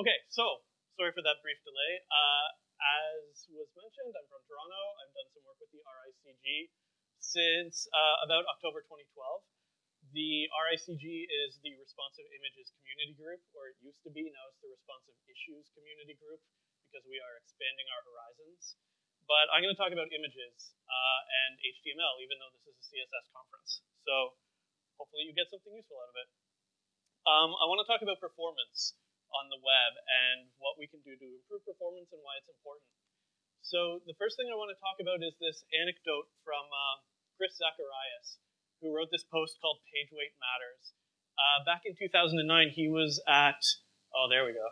Okay, so sorry for that brief delay. Uh, as was mentioned, I'm from Toronto. I've done some work with the RICG since uh, about October 2012. The RICG is the Responsive Images Community Group, or it used to be. Now it's the Responsive Issues Community Group because we are expanding our horizons. But I'm going to talk about images uh, and HTML, even though this is a CSS conference. So hopefully you get something useful out of it. Um, I want to talk about performance on the web and what we can do to improve performance and why it's important. So the first thing I want to talk about is this anecdote from uh, Chris Zacharias, who wrote this post called Page Weight Matters. Uh, back in 2009, he was at, oh, there we go.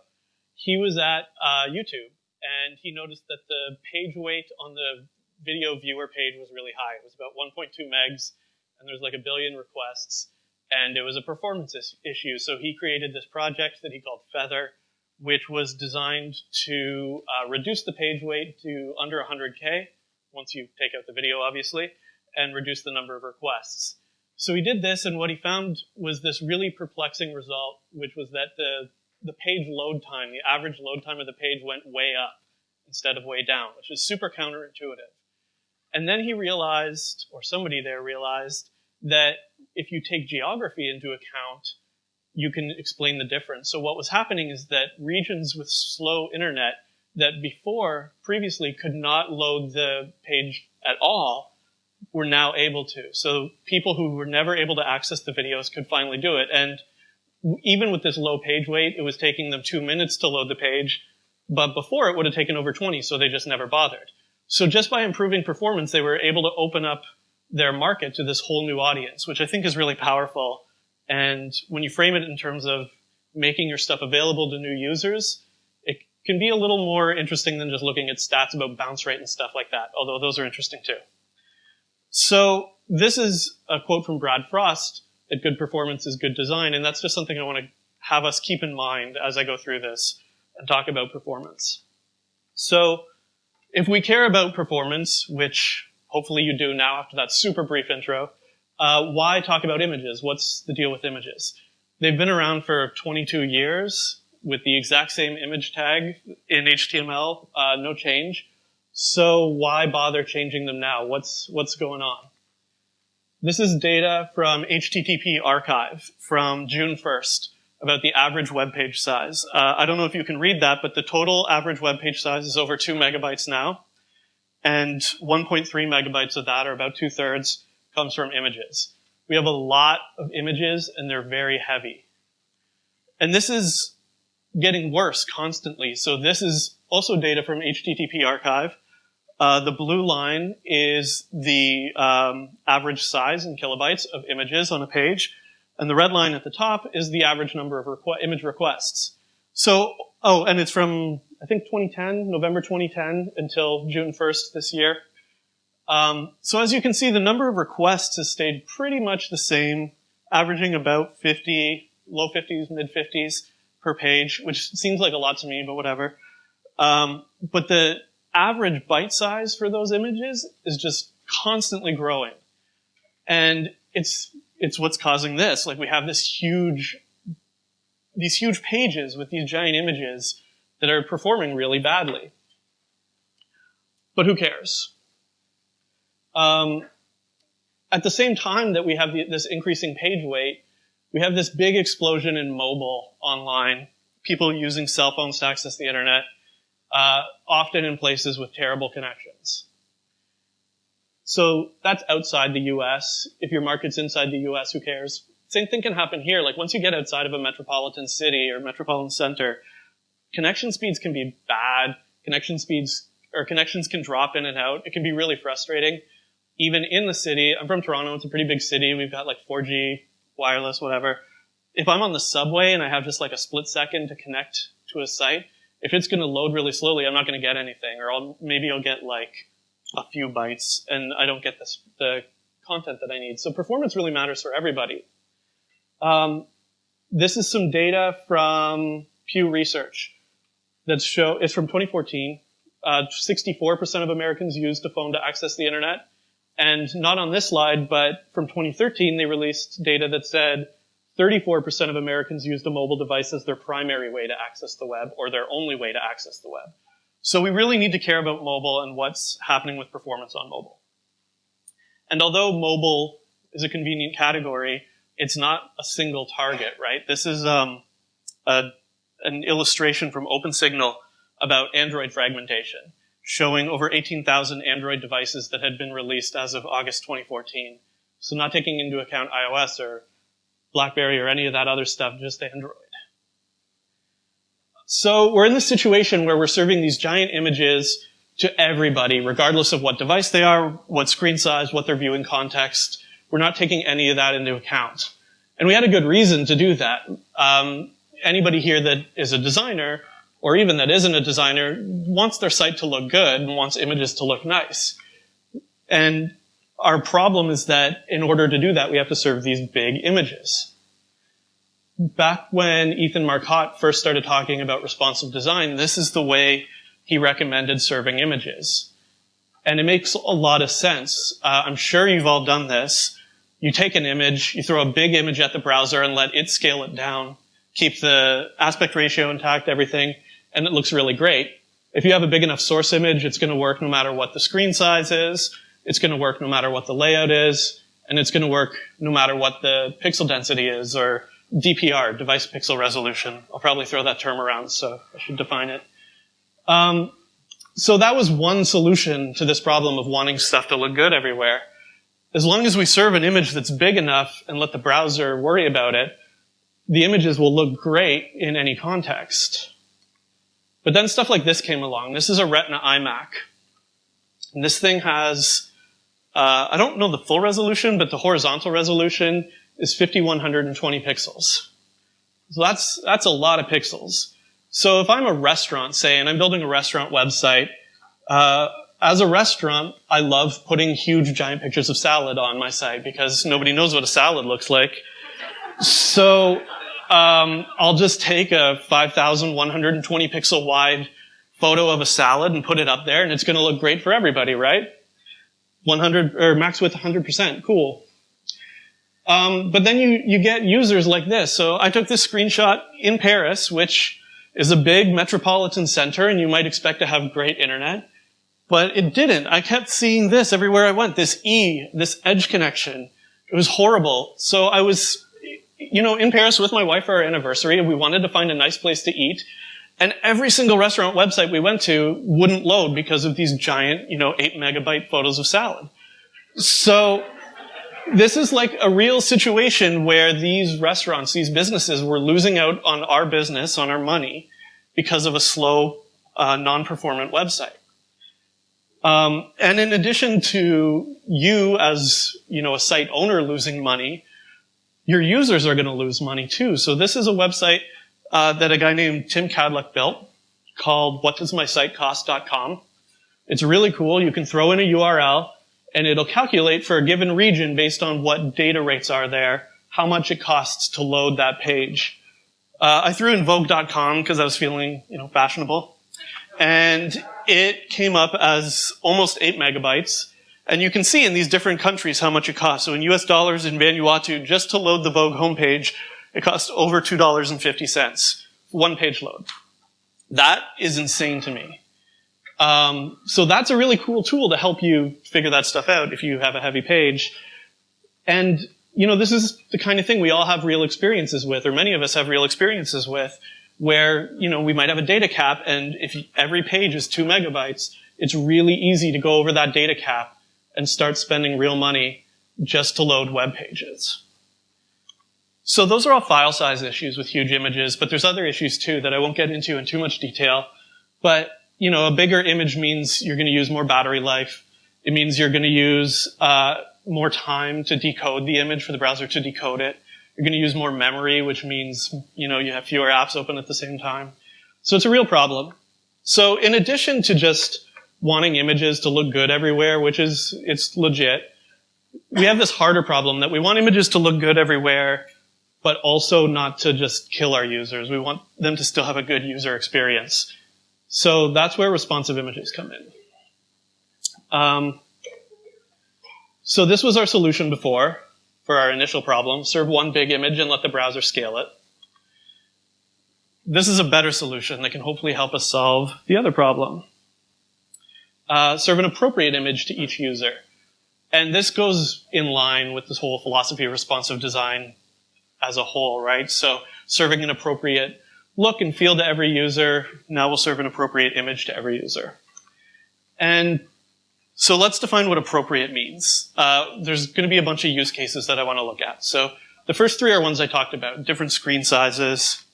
He was at uh, YouTube, and he noticed that the page weight on the video viewer page was really high. It was about 1.2 megs, and there's like a billion requests and it was a performance issue. So he created this project that he called Feather, which was designed to uh, reduce the page weight to under 100K, once you take out the video, obviously, and reduce the number of requests. So he did this, and what he found was this really perplexing result, which was that the, the page load time, the average load time of the page went way up instead of way down, which is super counterintuitive. And then he realized, or somebody there realized, that if you take geography into account, you can explain the difference. So what was happening is that regions with slow internet that before previously could not load the page at all were now able to. So people who were never able to access the videos could finally do it. And even with this low page weight, it was taking them two minutes to load the page. But before it would have taken over 20, so they just never bothered. So just by improving performance, they were able to open up their market to this whole new audience, which I think is really powerful. And when you frame it in terms of making your stuff available to new users, it can be a little more interesting than just looking at stats about bounce rate and stuff like that, although those are interesting too. So this is a quote from Brad Frost, that good performance is good design, and that's just something I want to have us keep in mind as I go through this and talk about performance. So if we care about performance, which hopefully you do now after that super brief intro. Uh, why talk about images? What's the deal with images? They've been around for 22 years with the exact same image tag in HTML, uh, no change. So why bother changing them now? What's, what's going on? This is data from HTTP archive from June 1st about the average web page size. Uh, I don't know if you can read that, but the total average web page size is over two megabytes now and 1.3 megabytes of that, or about two thirds, comes from images. We have a lot of images and they're very heavy. And this is getting worse constantly. So this is also data from HTTP archive. Uh, the blue line is the um, average size in kilobytes of images on a page. And the red line at the top is the average number of requ image requests. So, oh, and it's from I think 2010, November 2010 until June 1st this year. Um, so as you can see, the number of requests has stayed pretty much the same, averaging about 50, low 50s, mid 50s per page, which seems like a lot to me, but whatever. Um, but the average byte size for those images is just constantly growing. And it's, it's what's causing this. Like we have this huge, these huge pages with these giant images that are performing really badly. But who cares? Um, at the same time that we have the, this increasing page weight, we have this big explosion in mobile online, people using cell phones to access the internet, uh, often in places with terrible connections. So that's outside the US. If your market's inside the US, who cares? Same thing can happen here. Like once you get outside of a metropolitan city or metropolitan center, connection speeds can be bad. Connection speeds or connections can drop in and out. It can be really frustrating. Even in the city, I'm from Toronto. It's a pretty big city. We've got like 4G, wireless, whatever. If I'm on the subway and I have just like a split second to connect to a site, if it's going to load really slowly, I'm not going to get anything, or I'll, maybe I'll get like a few bytes, and I don't get this, the content that I need. So performance really matters for everybody. Um, this is some data from Pew Research that show it's from 2014. 64% uh, of Americans used a phone to access the internet. And not on this slide, but from 2013, they released data that said 34% of Americans used a mobile device as their primary way to access the web or their only way to access the web. So we really need to care about mobile and what's happening with performance on mobile. And although mobile is a convenient category, it's not a single target, right? This is um, a, an illustration from OpenSignal about Android fragmentation, showing over 18,000 Android devices that had been released as of August 2014. So not taking into account iOS or BlackBerry or any of that other stuff, just Android. So we're in this situation where we're serving these giant images to everybody, regardless of what device they are, what screen size, what their viewing context. We're not taking any of that into account. And we had a good reason to do that. Um, anybody here that is a designer, or even that isn't a designer, wants their site to look good and wants images to look nice. And our problem is that in order to do that, we have to serve these big images. Back when Ethan Marcotte first started talking about responsive design, this is the way he recommended serving images. And it makes a lot of sense. Uh, I'm sure you've all done this. You take an image, you throw a big image at the browser and let it scale it down, keep the aspect ratio intact, everything, and it looks really great. If you have a big enough source image, it's going to work no matter what the screen size is, it's going to work no matter what the layout is, and it's going to work no matter what the pixel density is, or DPR, device pixel resolution. I'll probably throw that term around, so I should define it. Um, so that was one solution to this problem of wanting stuff to look good everywhere. As long as we serve an image that's big enough and let the browser worry about it, the images will look great in any context. But then stuff like this came along. This is a Retina iMac. And this thing has, uh, I don't know the full resolution, but the horizontal resolution is 5120 pixels. So that's, that's a lot of pixels. So if I'm a restaurant, say, and I'm building a restaurant website, uh, as a restaurant, I love putting huge giant pictures of salad on my site because nobody knows what a salad looks like. So um, I'll just take a 5,120 pixel wide photo of a salad and put it up there, and it's going to look great for everybody, right? 100 or max width 100%, cool. Um, but then you you get users like this. So I took this screenshot in Paris, which is a big metropolitan center and you might expect to have great internet. But it didn't. I kept seeing this everywhere I went, this E, this edge connection. It was horrible. So I was, you know, in Paris with my wife for our anniversary and we wanted to find a nice place to eat. And every single restaurant website we went to wouldn't load because of these giant, you know, eight megabyte photos of salad. So this is like a real situation where these restaurants, these businesses were losing out on our business, on our money, because of a slow, uh, non-performant website. Um, and in addition to you as, you know, a site owner losing money, your users are going to lose money too. So this is a website uh, that a guy named Tim Kadlec built called whatdoesmysitecost.com. It's really cool. You can throw in a URL and it'll calculate for a given region based on what data rates are there, how much it costs to load that page. Uh, I threw in Vogue.com because I was feeling, you know, fashionable. And it came up as almost 8 megabytes. And you can see in these different countries how much it costs. So in US dollars in Vanuatu, just to load the Vogue homepage, it costs over $2.50. One page load. That is insane to me. Um, so that's a really cool tool to help you figure that stuff out if you have a heavy page. And, you know, this is the kind of thing we all have real experiences with, or many of us have real experiences with, where, you know, we might have a data cap, and if every page is two megabytes, it's really easy to go over that data cap and start spending real money just to load web pages. So those are all file size issues with huge images, but there's other issues too that I won't get into in too much detail. But you know, a bigger image means you're going to use more battery life. It means you're going to use uh, more time to decode the image for the browser to decode it. You're going to use more memory, which means, you know, you have fewer apps open at the same time. So it's a real problem. So in addition to just wanting images to look good everywhere, which is, it's legit, we have this harder problem that we want images to look good everywhere, but also not to just kill our users. We want them to still have a good user experience. So that's where responsive images come in. Um, so this was our solution before. for our initial problem, serve one big image and let the browser scale it. This is a better solution that can hopefully help us solve the other problem. Uh, serve an appropriate image to each user. And this goes in line with this whole philosophy of responsive design as a whole, right? So serving an appropriate look and feel to every user now will serve an appropriate image to every user. And so let's define what appropriate means. Uh, there's going to be a bunch of use cases that I want to look at. So the first three are ones I talked about, different screen sizes,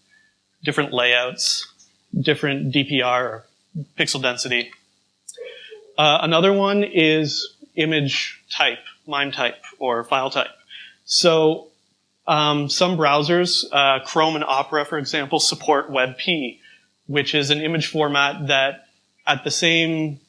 different layouts, different DPR or pixel density. Uh, another one is image type, MIME type, or file type. So um, some browsers, uh, Chrome and Opera, for example, support WebP, which is an image format that at the same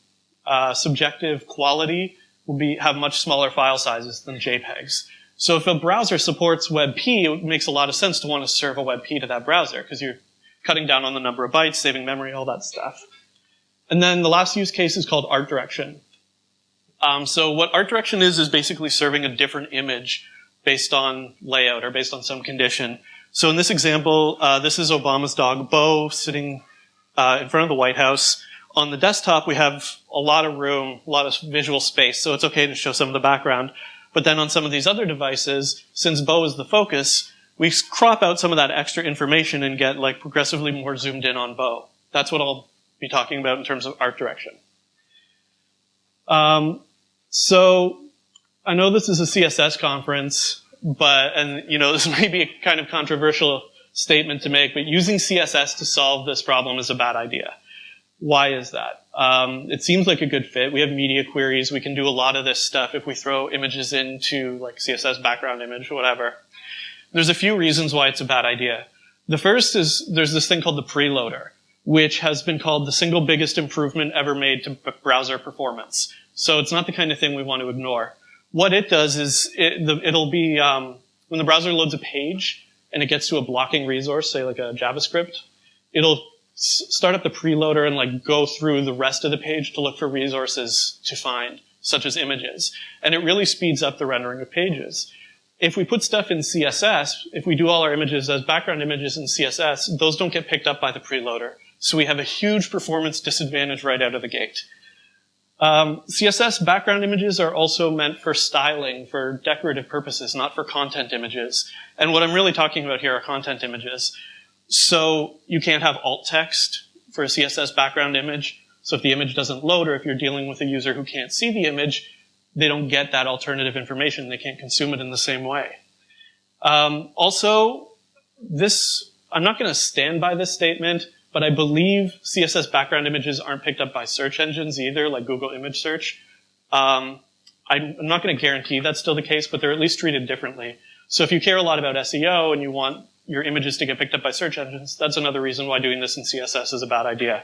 uh, subjective quality will be, have much smaller file sizes than JPEGs. So if a browser supports WebP, it makes a lot of sense to want to serve a WebP to that browser because you're cutting down on the number of bytes, saving memory, all that stuff. And then the last use case is called art direction. Um, so what art direction is, is basically serving a different image based on layout or based on some condition. So in this example, uh, this is Obama's dog Bo sitting uh, in front of the White House. On the desktop, we have a lot of room, a lot of visual space, so it's okay to show some of the background. But then on some of these other devices, since Bo is the focus, we crop out some of that extra information and get like progressively more zoomed in on Bo. That's what I'll be talking about in terms of art direction. Um, so I know this is a CSS conference, but, and you know, this may be a kind of controversial statement to make, but using CSS to solve this problem is a bad idea. Why is that? Um, it seems like a good fit. We have media queries. We can do a lot of this stuff if we throw images into like CSS background image, whatever. There's a few reasons why it's a bad idea. The first is there's this thing called the preloader, which has been called the single biggest improvement ever made to browser performance. So it's not the kind of thing we want to ignore. What it does is it, will be, um, when the browser loads a page and it gets to a blocking resource, say like a JavaScript, it'll start up the preloader and like go through the rest of the page to look for resources to find, such as images. And it really speeds up the rendering of pages. If we put stuff in CSS, if we do all our images as background images in CSS, those don't get picked up by the preloader. So we have a huge performance disadvantage right out of the gate. Um, CSS background images are also meant for styling, for decorative purposes, not for content images. And what I'm really talking about here are content images. So you can't have alt text for a CSS background image. So if the image doesn't load or if you're dealing with a user who can't see the image, they don't get that alternative information. They can't consume it in the same way. Um, also, this, I'm not going to stand by this statement, but I believe CSS background images aren't picked up by search engines either, like Google image search. Um, I'm not going to guarantee that's still the case, but they're at least treated differently. So if you care a lot about SEO and you want your images to get picked up by search engines, that's another reason why doing this in CSS is a bad idea.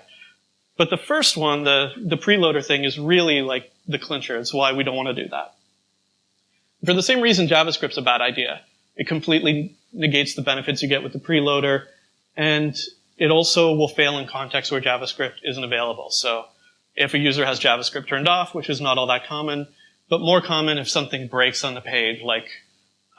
But the first one, the, the preloader thing, is really like the clincher. It's why we don't want to do that. For the same reason JavaScript's a bad idea. It completely negates the benefits you get with the preloader, and it also will fail in contexts where JavaScript isn't available. So if a user has JavaScript turned off, which is not all that common, but more common if something breaks on the page, like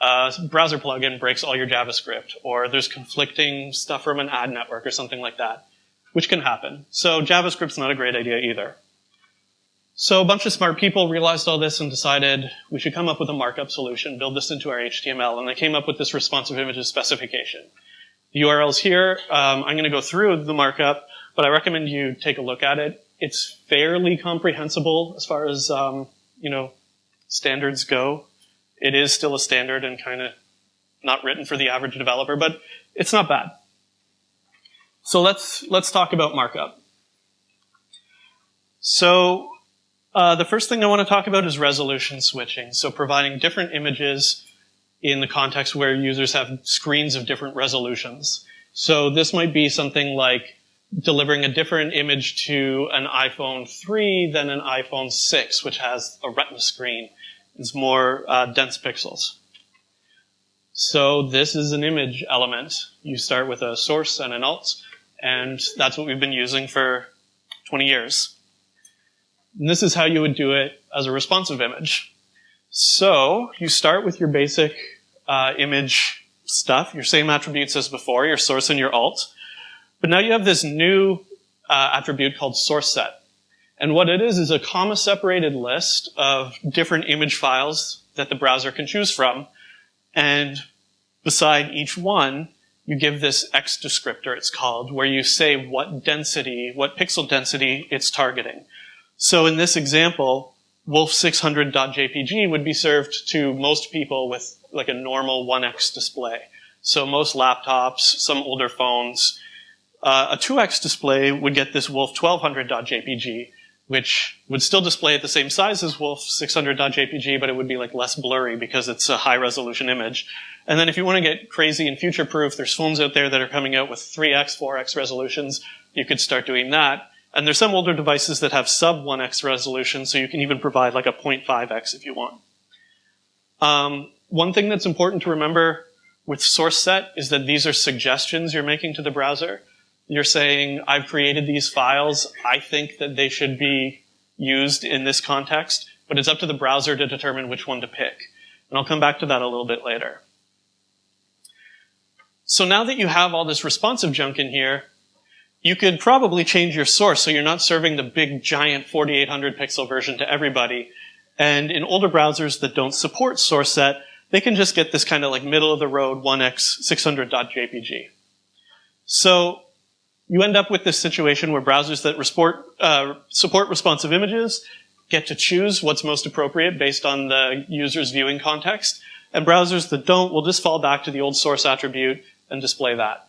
a browser plugin breaks all your JavaScript, or there's conflicting stuff from an ad network or something like that, which can happen. So JavaScript's not a great idea either. So a bunch of smart people realized all this and decided we should come up with a markup solution, build this into our HTML, and they came up with this responsive images specification. URL's here. Um, I'm going to go through the markup, but I recommend you take a look at it. It's fairly comprehensible as far as, um, you know, standards go. It is still a standard and kind of not written for the average developer, but it's not bad. So let's, let's talk about markup. So uh, the first thing I want to talk about is resolution switching. So providing different images in the context where users have screens of different resolutions. So this might be something like delivering a different image to an iPhone 3 than an iPhone 6, which has a retina screen. It's more uh, dense pixels. So this is an image element. You start with a source and an alt, and that's what we've been using for 20 years. And this is how you would do it as a responsive image. So you start with your basic uh, image stuff, your same attributes as before, your source and your alt. But now you have this new uh, attribute called source set. And what it is is a comma separated list of different image files that the browser can choose from. And beside each one, you give this X descriptor, it's called, where you say what density, what pixel density it's targeting. So in this example, wolf600.jpg would be served to most people with like a normal 1x display. So most laptops, some older phones. Uh, a 2x display would get this wolf1200.jpg, which would still display at the same size as wolf600.jpg, but it would be like less blurry because it's a high resolution image. And then if you want to get crazy and future proof, there's phones out there that are coming out with 3x, 4x resolutions. You could start doing that. And there's some older devices that have sub 1x resolution, so you can even provide like a 0.5x if you want. Um, one thing that's important to remember with source set is that these are suggestions you're making to the browser. You're saying, I've created these files. I think that they should be used in this context, but it's up to the browser to determine which one to pick. And I'll come back to that a little bit later. So now that you have all this responsive junk in here, you could probably change your source so you're not serving the big giant 4800 pixel version to everybody. And in older browsers that don't support source set, they can just get this kind of like middle of the road 1x 600.jpg. So you end up with this situation where browsers that report, uh, support responsive images get to choose what's most appropriate based on the user's viewing context. And browsers that don't will just fall back to the old source attribute and display that.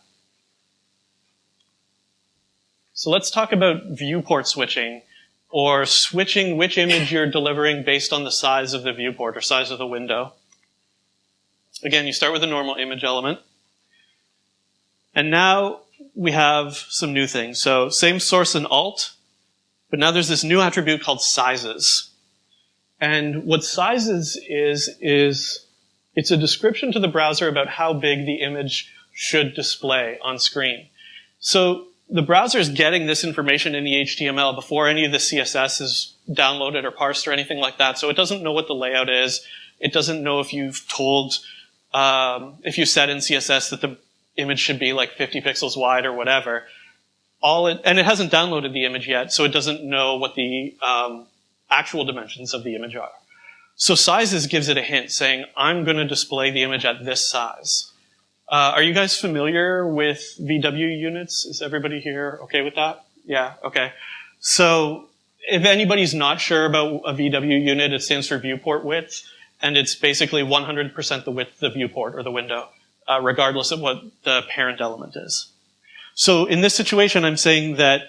So let's talk about viewport switching, or switching which image you're delivering based on the size of the viewport or size of the window. Again, you start with a normal image element. And now we have some new things. So same source and alt, but now there's this new attribute called sizes. And what sizes is, is it's a description to the browser about how big the image should display on screen. So the browser is getting this information in the HTML before any of the CSS is downloaded or parsed or anything like that. So it doesn't know what the layout is. It doesn't know if you've told, um, if you said in CSS that the image should be like 50 pixels wide or whatever. All it, and it hasn't downloaded the image yet, so it doesn't know what the um, actual dimensions of the image are. So sizes gives it a hint saying, I'm going to display the image at this size. Uh, are you guys familiar with VW units? Is everybody here okay with that? Yeah, okay. So if anybody's not sure about a VW unit, it stands for viewport width, and it's basically 100% the width of the viewport or the window, uh, regardless of what the parent element is. So in this situation, I'm saying that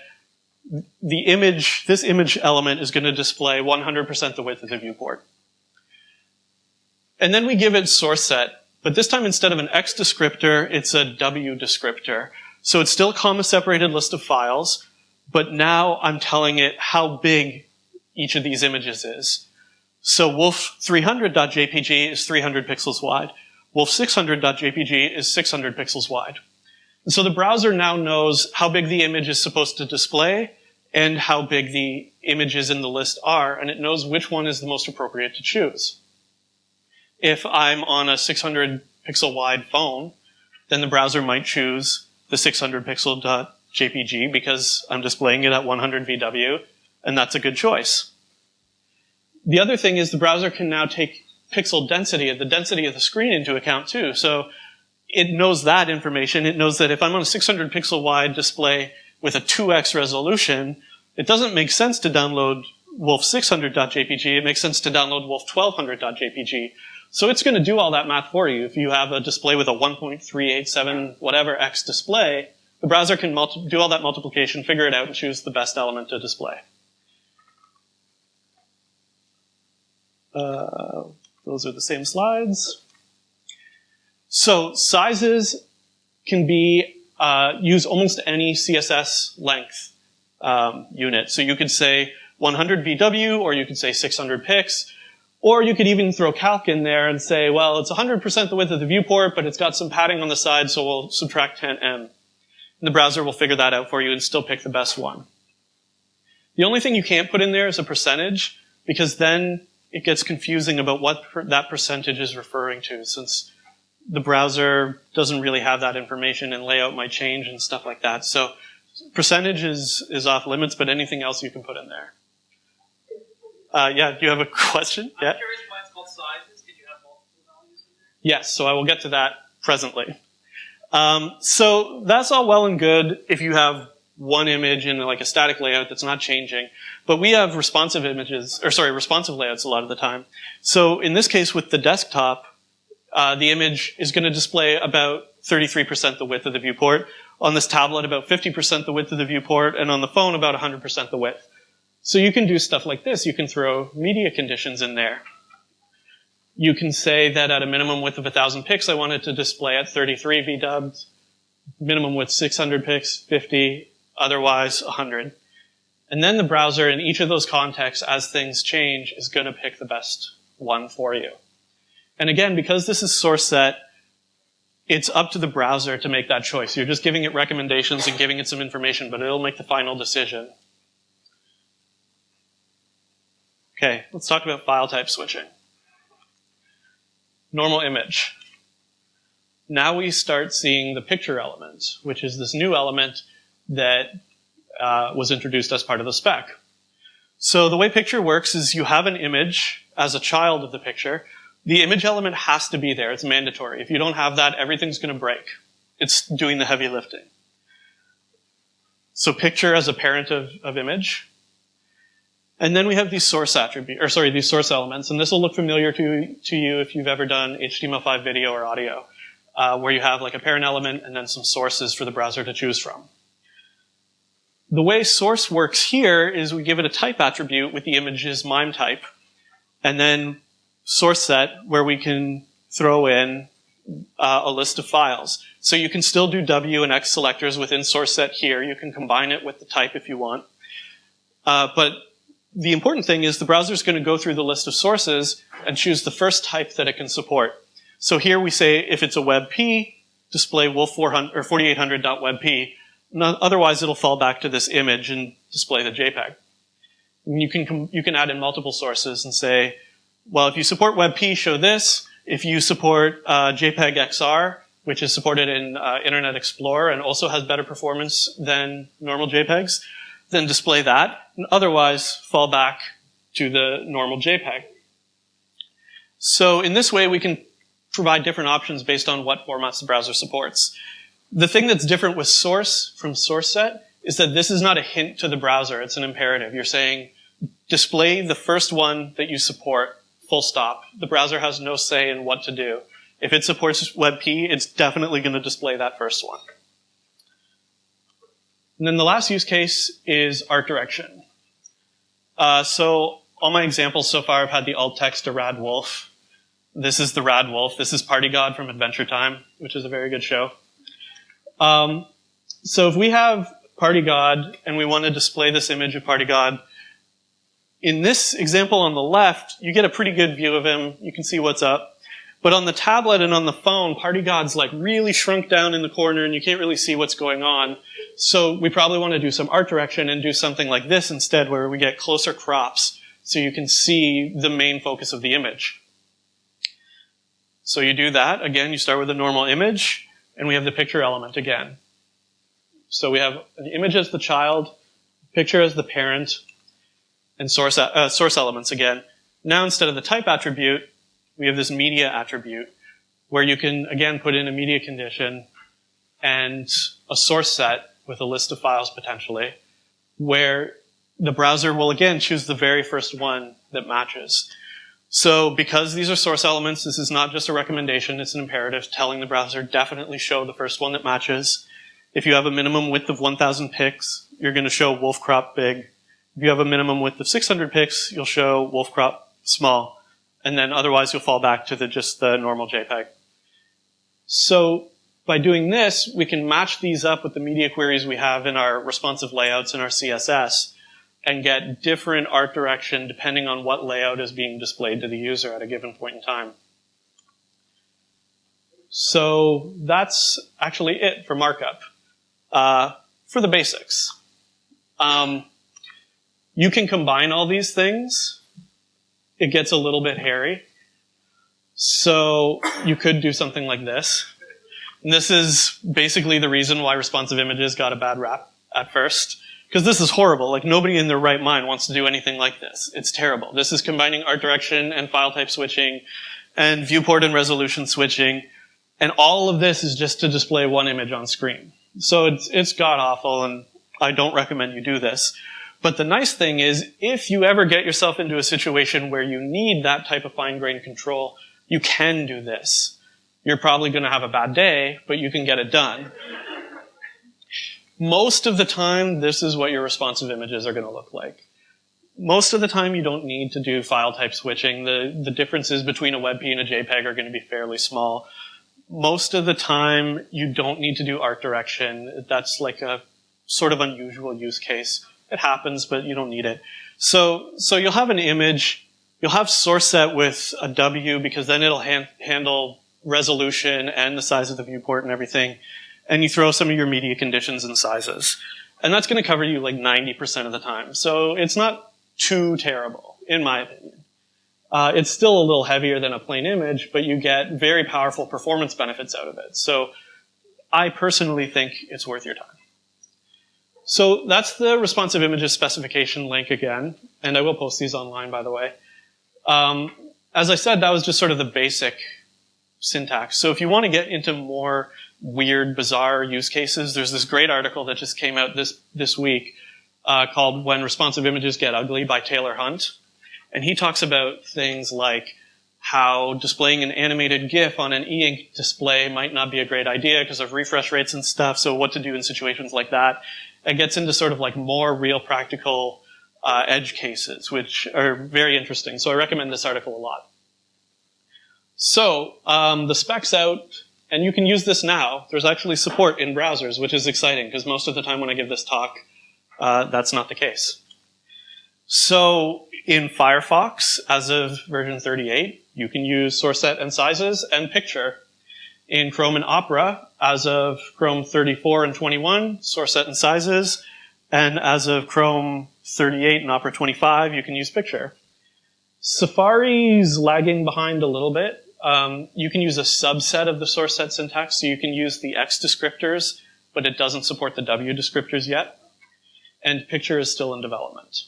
the image, this image element is going to display 100% the width of the viewport. And then we give it source set, but this time, instead of an X descriptor, it's a W descriptor. So it's still a comma-separated list of files, but now I'm telling it how big each of these images is. So wolf300.jpg is 300 pixels wide. Wolf600.jpg is 600 pixels wide. And so the browser now knows how big the image is supposed to display and how big the images in the list are, and it knows which one is the most appropriate to choose. If I'm on a 600 pixel wide phone, then the browser might choose the 600 pixel .jpg because I'm displaying it at 100 VW, and that's a good choice. The other thing is the browser can now take pixel density, the density of the screen into account too. So it knows that information. It knows that if I'm on a 600 pixel wide display with a 2x resolution, it doesn't make sense to download wolf600.jpg. It makes sense to download wolf1200.jpg. So it's going to do all that math for you. If you have a display with a 1.387 whatever x display, the browser can do all that multiplication, figure it out, and choose the best element to display. Uh, those are the same slides. So sizes can be uh, use almost any CSS length um, unit. So you could say 100 VW, or you could say 600 pix, or you could even throw calc in there and say, well, it's 100% the width of the viewport, but it's got some padding on the side, so we'll subtract 10m. And the browser will figure that out for you and still pick the best one. The only thing you can't put in there is a percentage, because then it gets confusing about what per that percentage is referring to, since the browser doesn't really have that information and layout might change and stuff like that. So percentage is, is off limits, but anything else you can put in there. Uh, yeah, do you have a question? I'm yeah. curious why it's called sizes. You have multiple values in there? Yes, so I will get to that presently. Um, so that's all well and good if you have one image in like a static layout that's not changing. But we have responsive images, or sorry, responsive layouts a lot of the time. So in this case with the desktop, uh, the image is going to display about 33% the width of the viewport. On this tablet, about 50% the width of the viewport, and on the phone, about 100% the width. So you can do stuff like this. You can throw media conditions in there. You can say that at a minimum width of 1,000 pix, I want it to display at 33 VDubs, minimum width 600 pix, 50, otherwise 100. And then the browser in each of those contexts, as things change, is going to pick the best one for you. And again, because this is source set, it's up to the browser to make that choice. You're just giving it recommendations and giving it some information, but it'll make the final decision. Okay, let's talk about file type switching. Normal image. Now we start seeing the picture element, which is this new element that uh, was introduced as part of the spec. So the way picture works is you have an image as a child of the picture, the image element has to be there. It's mandatory. If you don't have that, everything's going to break. It's doing the heavy lifting. So picture as a parent of, of image. And then we have these source attribute, or sorry, these source elements, and this will look familiar to, to you if you've ever done HTML5 video or audio, uh, where you have like a parent element and then some sources for the browser to choose from. The way source works here is we give it a type attribute with the image's MIME type, and then source set where we can throw in uh, a list of files. So you can still do W and X selectors within source set here. You can combine it with the type if you want. Uh, but the important thing is the browser is going to go through the list of sources and choose the first type that it can support. So here we say if it's a WebP, display wolf 400 or 4800.webp. Otherwise, it'll fall back to this image and display the JPEG. And you can you can add in multiple sources and say well, if you support WebP, show this. If you support uh, JPEG XR, which is supported in uh, Internet Explorer and also has better performance than normal JPEGs, then display that. And otherwise, fall back to the normal JPEG. So in this way, we can provide different options based on what formats the browser supports. The thing that's different with source from source set is that this is not a hint to the browser, it's an imperative. You're saying, display the first one that you support full stop. The browser has no say in what to do. If it supports WebP, it's definitely going to display that first one. And then the last use case is art direction. Uh, so all my examples so far, I've had the alt text to Rad Wolf. This is the Rad Wolf. This is Party God from Adventure Time, which is a very good show. Um, so if we have Party God and we want to display this image of Party God, in this example on the left, you get a pretty good view of him. You can see what's up. But on the tablet and on the phone, Party God's like really shrunk down in the corner and you can't really see what's going on. So we probably want to do some art direction and do something like this instead where we get closer crops so you can see the main focus of the image. So you do that. Again, you start with a normal image and we have the picture element again. So we have an image as the child, picture as the parent, and source, uh, source elements again. Now instead of the type attribute, we have this media attribute where you can again put in a media condition and a source set with a list of files potentially where the browser will again choose the very first one that matches. So because these are source elements, this is not just a recommendation, it's an imperative telling the browser definitely show the first one that matches. If you have a minimum width of 1000 pix, you're going to show wolf crop big. If you have a minimum width of 600 pix, you'll show wolf crop small. And then otherwise you'll fall back to the, just the normal JPEG. So by doing this, we can match these up with the media queries we have in our responsive layouts in our CSS and get different art direction depending on what layout is being displayed to the user at a given point in time. So that's actually it for markup. Uh, for the basics. Um, you can combine all these things. It gets a little bit hairy. So you could do something like this. And this is basically the reason why responsive images got a bad rap at first. Because this is horrible. Like nobody in their right mind wants to do anything like this. It's terrible. This is combining art direction and file type switching and viewport and resolution switching. And all of this is just to display one image on screen. So it's, it's god awful and I don't recommend you do this. But the nice thing is, if you ever get yourself into a situation where you need that type of fine-grained control, you can do this. You're probably going to have a bad day, but you can get it done. Most of the time, this is what your responsive images are going to look like. Most of the time, you don't need to do file type switching. The, the differences between a WebP and a JPEG are going to be fairly small. Most of the time, you don't need to do art direction. That's like a sort of unusual use case. It happens, but you don't need it. So, so you'll have an image, you'll have source set with a W because then it'll han handle resolution and the size of the viewport and everything. And you throw some of your media conditions and sizes. And that's going to cover you like 90% of the time. So it's not too terrible, in my opinion. Uh, it's still a little heavier than a plain image, but you get very powerful performance benefits out of it. So I personally think it's worth your time. So that's the responsive images specification link again, and I will post these online, by the way. Um, as I said, that was just sort of the basic syntax. So if you want to get into more weird, bizarre use cases, there's this great article that just came out this, this week uh, called When Responsive Images Get Ugly by Taylor Hunt. And he talks about things like how displaying an animated GIF on an e-ink display might not be a great idea because of refresh rates and stuff, so what to do in situations like that it gets into sort of like more real practical uh, edge cases, which are very interesting. So I recommend this article a lot. So um, the spec's out, and you can use this now. There's actually support in browsers, which is exciting because most of the time when I give this talk, uh, that's not the case. So in Firefox, as of version 38, you can use source set and sizes and picture in Chrome and Opera as of Chrome 34 and 21, source set and sizes. And as of Chrome 38 and Opera 25, you can use picture. Safari's lagging behind a little bit. Um, you can use a subset of the source set syntax, so you can use the X descriptors, but it doesn't support the W descriptors yet. And picture is still in development.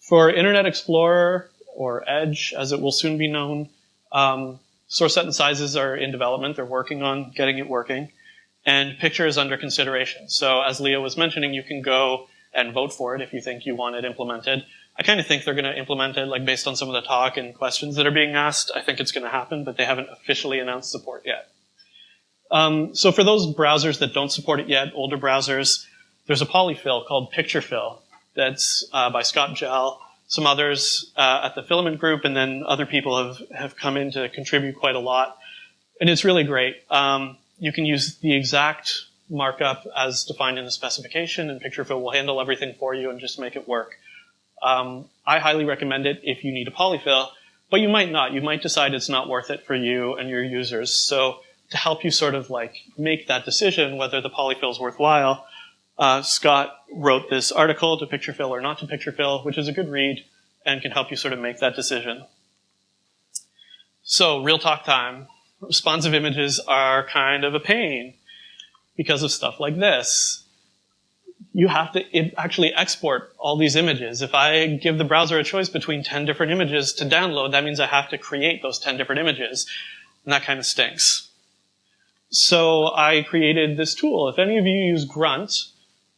For Internet Explorer, or Edge, as it will soon be known, um, Source set and sizes are in development. They're working on getting it working. And picture is under consideration. So as Leo was mentioning, you can go and vote for it if you think you want it implemented. I kind of think they're going to implement it, like based on some of the talk and questions that are being asked. I think it's going to happen, but they haven't officially announced support yet. Um, so for those browsers that don't support it yet, older browsers, there's a polyfill called PictureFill that's uh, by Scott Jehl some others uh, at the filament group, and then other people have, have come in to contribute quite a lot. And it's really great. Um, you can use the exact markup as defined in the specification, and PictureFill will handle everything for you and just make it work. Um, I highly recommend it if you need a polyfill, but you might not. You might decide it's not worth it for you and your users. So to help you sort of like make that decision whether the polyfill is worthwhile, uh, Scott wrote this article to PictureFill or not to PictureFill, which is a good read and can help you sort of make that decision. So, real talk time. Responsive images are kind of a pain because of stuff like this. You have to actually export all these images. If I give the browser a choice between 10 different images to download, that means I have to create those 10 different images. And that kind of stinks. So I created this tool. If any of you use Grunt,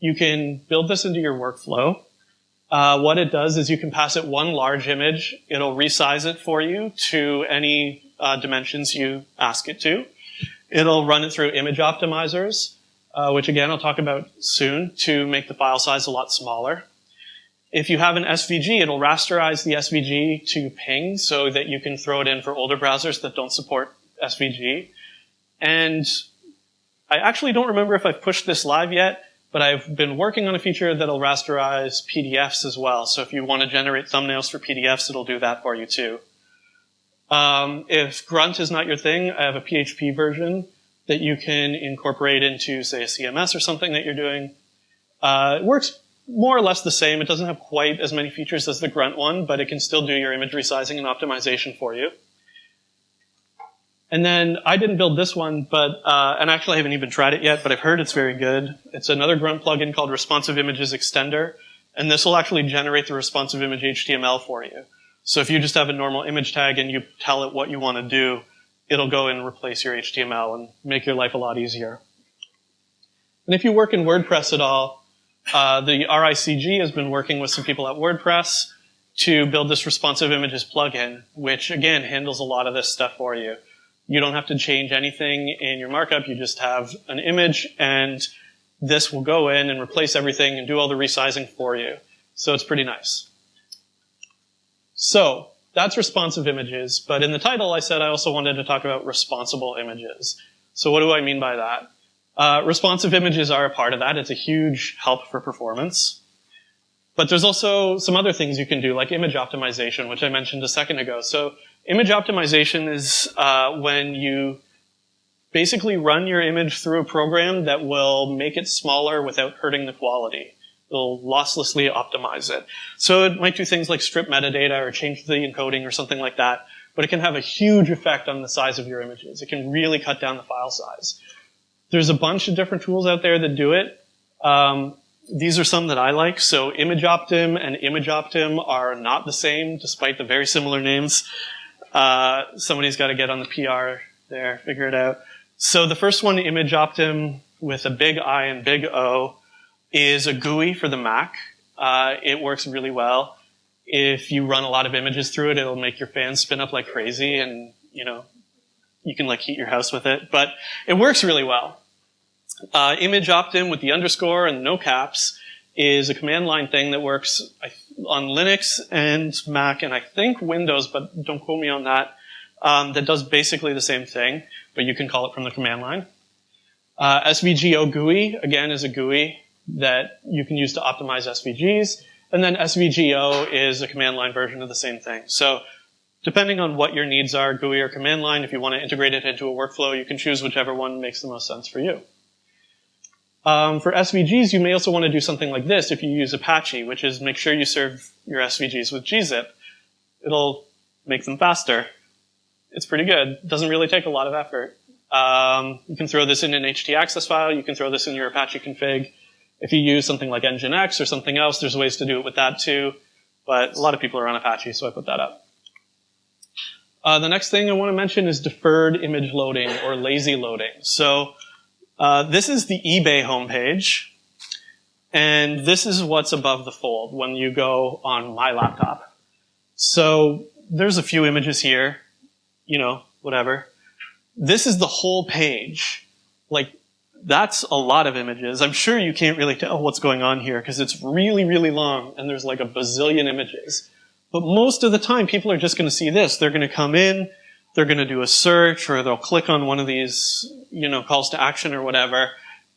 you can build this into your workflow. Uh, what it does is you can pass it one large image. It'll resize it for you to any uh, dimensions you ask it to. It'll run it through image optimizers, uh, which again I'll talk about soon, to make the file size a lot smaller. If you have an SVG, it'll rasterize the SVG to ping so that you can throw it in for older browsers that don't support SVG. And I actually don't remember if I've pushed this live yet, but I've been working on a feature that'll rasterize PDFs as well. So if you want to generate thumbnails for PDFs, it'll do that for you too. Um, if Grunt is not your thing, I have a PHP version that you can incorporate into, say, a CMS or something that you're doing. Uh, it works more or less the same. It doesn't have quite as many features as the Grunt one, but it can still do your image resizing and optimization for you. And then I didn't build this one, but uh, and actually I haven't even tried it yet, but I've heard it's very good. It's another Grunt plugin called Responsive Images Extender, and this will actually generate the responsive image HTML for you. So if you just have a normal image tag and you tell it what you want to do, it'll go and replace your HTML and make your life a lot easier. And if you work in WordPress at all, uh, the RICG has been working with some people at WordPress to build this responsive images plugin, which again handles a lot of this stuff for you. You don't have to change anything in your markup. You just have an image and this will go in and replace everything and do all the resizing for you. So it's pretty nice. So that's responsive images, but in the title I said I also wanted to talk about responsible images. So what do I mean by that? Uh, responsive images are a part of that. It's a huge help for performance. But there's also some other things you can do, like image optimization, which I mentioned a second ago. So image optimization is uh, when you basically run your image through a program that will make it smaller without hurting the quality. It'll losslessly optimize it. So it might do things like strip metadata or change the encoding or something like that, but it can have a huge effect on the size of your images. It can really cut down the file size. There's a bunch of different tools out there that do it. Um, these are some that I like. So ImageOptim and image_optim are not the same, despite the very similar names. Uh, somebody's got to get on the PR there, figure it out. So the first one, ImageOptim, with a big I and big O, is a GUI for the Mac. Uh, it works really well. If you run a lot of images through it, it'll make your fans spin up like crazy and, you know, you can like heat your house with it, but it works really well. Uh, image_optim with the underscore and no caps is a command line thing that works on Linux and Mac and I think Windows, but don't quote me on that, um, that does basically the same thing, but you can call it from the command line. Uh, SVGO GUI, again, is a GUI that you can use to optimize SVGs. And then SVGO is a command line version of the same thing. So depending on what your needs are, GUI or command line, if you want to integrate it into a workflow, you can choose whichever one makes the most sense for you. Um, for SVGs, you may also want to do something like this if you use Apache, which is make sure you serve your SVGs with gzip. It'll make them faster. It's pretty good. Doesn't really take a lot of effort. Um, you can throw this in an htaccess file. You can throw this in your Apache config. If you use something like Nginx or something else, there's ways to do it with that too. But a lot of people are on Apache, so I put that up. Uh, the next thing I want to mention is deferred image loading or lazy loading. So uh, this is the eBay homepage, and this is what's above the fold when you go on my laptop. So there's a few images here, you know, whatever. This is the whole page. Like that's a lot of images. I'm sure you can't really tell what's going on here because it's really, really long and there's like a bazillion images. But most of the time, people are just going to see this. They're going to come in, they're going to do a search, or they'll click on one of these, you know, calls to action or whatever,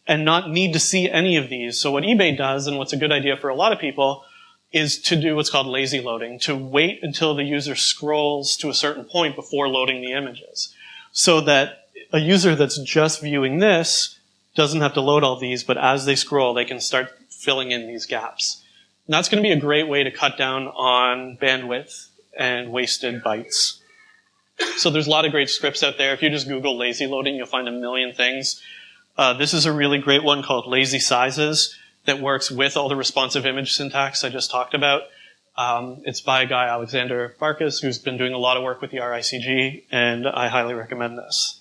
and not need to see any of these. So what eBay does, and what's a good idea for a lot of people, is to do what's called lazy loading, to wait until the user scrolls to a certain point before loading the images. So that a user that's just viewing this doesn't have to load all these, but as they scroll, they can start filling in these gaps. And that's going to be a great way to cut down on bandwidth and wasted bytes. So there's a lot of great scripts out there. If you just Google lazy loading, you'll find a million things. Uh, this is a really great one called lazysizes that works with all the responsive image syntax I just talked about. Um, it's by a guy, Alexander Farkas, who's been doing a lot of work with the RICG, and I highly recommend this.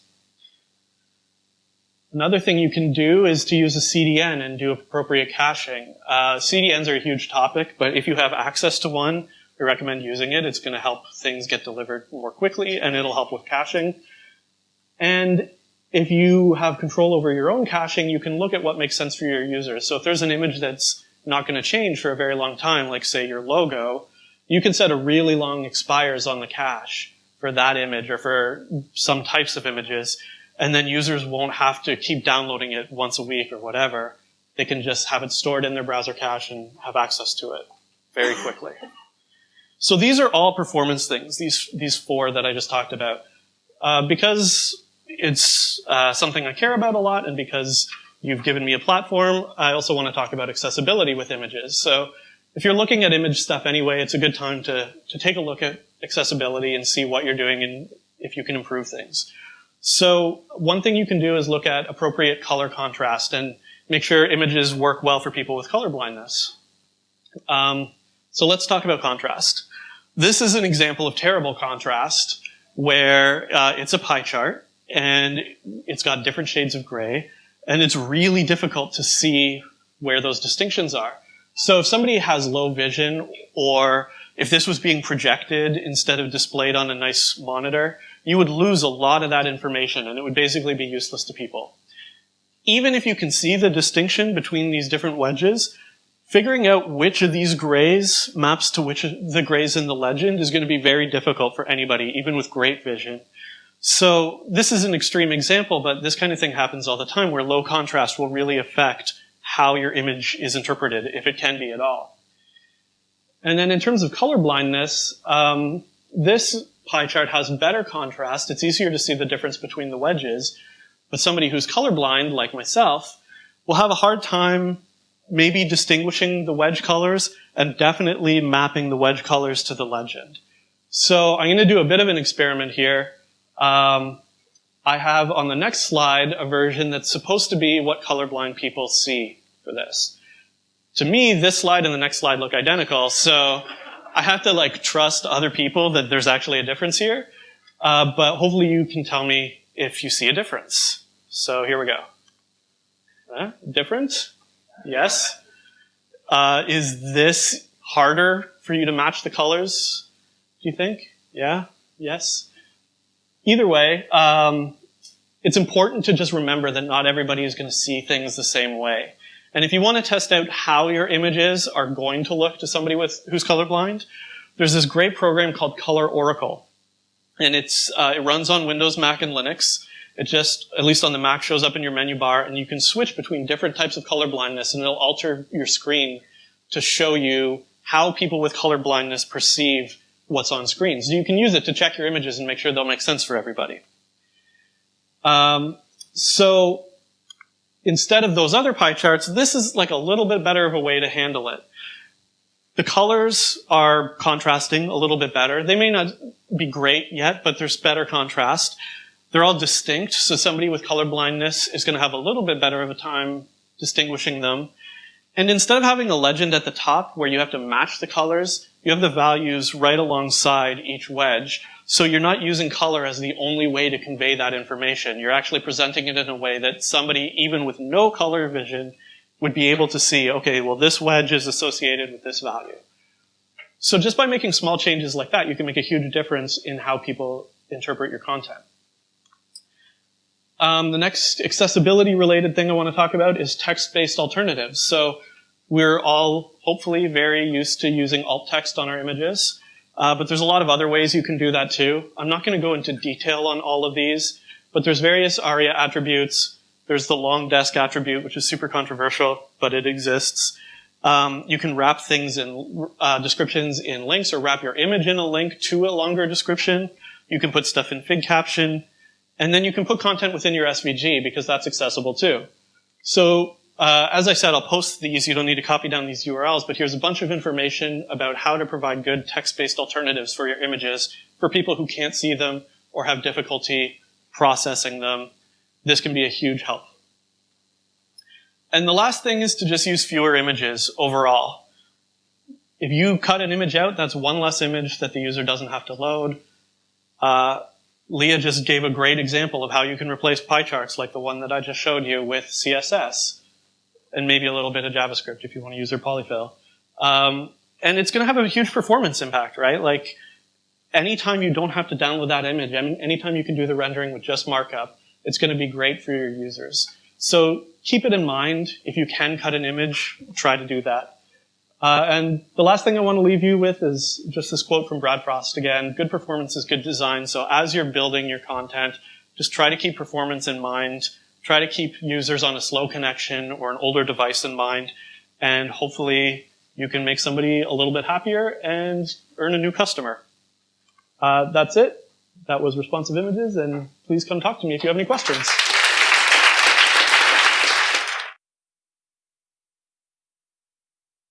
Another thing you can do is to use a CDN and do appropriate caching. Uh, CDNs are a huge topic, but if you have access to one, I recommend using it. It's going to help things get delivered more quickly, and it'll help with caching. And if you have control over your own caching, you can look at what makes sense for your users. So if there's an image that's not going to change for a very long time, like say your logo, you can set a really long expires on the cache for that image or for some types of images and then users won't have to keep downloading it once a week or whatever. They can just have it stored in their browser cache and have access to it very quickly. So these are all performance things, these, these four that I just talked about. Uh, because it's uh, something I care about a lot and because you've given me a platform, I also want to talk about accessibility with images. So if you're looking at image stuff anyway, it's a good time to, to take a look at accessibility and see what you're doing and if you can improve things. So one thing you can do is look at appropriate color contrast and make sure images work well for people with color blindness. Um, so let's talk about contrast. This is an example of terrible contrast where uh, it's a pie chart and it's got different shades of gray and it's really difficult to see where those distinctions are. So if somebody has low vision or if this was being projected instead of displayed on a nice monitor, you would lose a lot of that information and it would basically be useless to people. Even if you can see the distinction between these different wedges, figuring out which of these grays maps to which of the grays in the legend is going to be very difficult for anybody, even with great vision. So this is an extreme example, but this kind of thing happens all the time where low contrast will really affect how your image is interpreted, if it can be at all. And then in terms of color blindness, um, this pie chart has better contrast. It's easier to see the difference between the wedges. But somebody who's colorblind, like myself, will have a hard time maybe distinguishing the wedge colors and definitely mapping the wedge colors to the legend. So I'm going to do a bit of an experiment here. Um, I have on the next slide a version that's supposed to be what colorblind people see for this. To me, this slide and the next slide look identical, so I have to like trust other people that there's actually a difference here. Uh, but hopefully you can tell me if you see a difference. So here we go. Different? Yes. Uh, is this harder for you to match the colors? Do you think? Yeah? Yes? Either way, um, it's important to just remember that not everybody is going to see things the same way. And if you want to test out how your images are going to look to somebody with who's colorblind, there's this great program called Color Oracle. And it's, uh, it runs on Windows, Mac, and Linux. It just, at least on the Mac, shows up in your menu bar, and you can switch between different types of color blindness, and it'll alter your screen to show you how people with color blindness perceive what's on screen. So you can use it to check your images and make sure they'll make sense for everybody. Um, so instead of those other pie charts, this is like a little bit better of a way to handle it. The colors are contrasting a little bit better. They may not be great yet, but there's better contrast. They're all distinct, so somebody with color blindness is going to have a little bit better of a time distinguishing them. And instead of having a legend at the top where you have to match the colors, you have the values right alongside each wedge. So you're not using color as the only way to convey that information. You're actually presenting it in a way that somebody, even with no color vision, would be able to see, okay, well, this wedge is associated with this value. So just by making small changes like that, you can make a huge difference in how people interpret your content. Um, the next accessibility related thing I want to talk about is text-based alternatives. So we're all hopefully very used to using alt text on our images, uh, but there's a lot of other ways you can do that too. I'm not going to go into detail on all of these, but there's various ARIA attributes. There's the longdesc attribute, which is super controversial, but it exists. Um, you can wrap things in uh, descriptions in links or wrap your image in a link to a longer description. You can put stuff in figcaption. And then you can put content within your SVG because that's accessible too. So uh, as I said, I'll post these. You don't need to copy down these URLs, but here's a bunch of information about how to provide good text-based alternatives for your images for people who can't see them or have difficulty processing them. This can be a huge help. And the last thing is to just use fewer images overall. If you cut an image out, that's one less image that the user doesn't have to load. Uh, Lea just gave a great example of how you can replace pie charts like the one that I just showed you with CSS and maybe a little bit of JavaScript if you want to use their polyfill. Um, and it's going to have a huge performance impact, right? Like anytime you don't have to download that image, I mean, anytime you can do the rendering with just markup, it's going to be great for your users. So keep it in mind. If you can cut an image, try to do that. Uh, and the last thing I want to leave you with is just this quote from Brad Frost again. Good performance is good design. So as you're building your content, just try to keep performance in mind. Try to keep users on a slow connection or an older device in mind. And hopefully you can make somebody a little bit happier and earn a new customer. Uh, that's it. That was responsive images. And please come talk to me if you have any questions.